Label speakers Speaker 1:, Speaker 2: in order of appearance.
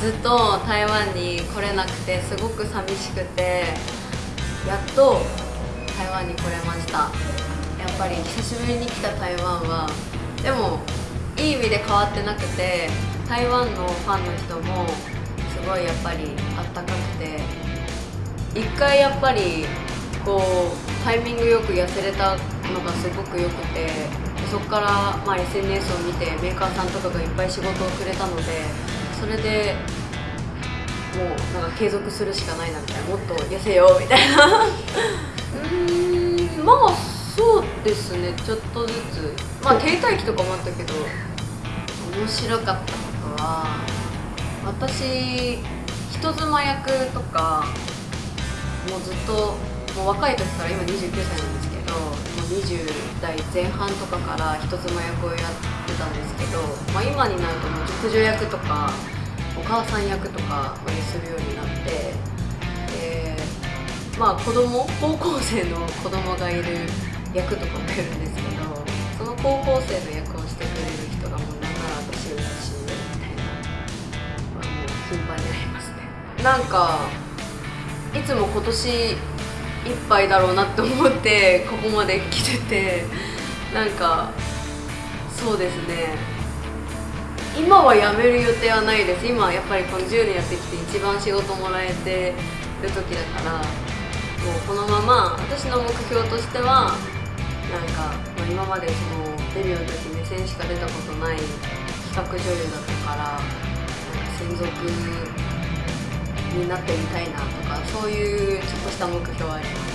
Speaker 1: ずっと台湾に来れなくてすごく寂しくてやっと台湾に来れました。やっぱり久しぶりに来た台湾はでもいい意味で変わってなくて台湾のファンの人もすごいやっぱりあったかくて一回やっぱりこうタイミングよく痩せれたのがすごく良くてそこからまあ SNS を見てメーカーさんとかがいっぱい仕事をくれたのでそれでもうなんか継続するしかないなみたいなもっと痩せようみたいな。うーんまあそうですねちょっとずつ。まあ停滞期とかもあったけど面白かったことは私人妻役とかもうずっともう若い時から今29歳なんですけどもう20代前半とかから人妻役をやってたんですけど、まあ、今になるともう熟女役とかお母さん役とかまでするようになってでまあ子供高校生の子供がいる役とかもやるんですけどその高校生の役をしてくれる人がもうなんなら私より年上みたいな、まあ、もう頻繁にありますねなんかいつも今年いっぱいだろうなって思ってここまで来ててなんかそうですね今は辞める予定はないです。今はやっぱりこの10年やってきて一番仕事もらえてる時だからもうこのまま私の目標としてはなんか、まあ、今までそのデビューの時目線しか出たことない企画女優だったから専属になってみたいなとかそういうちょっとした目標はあります。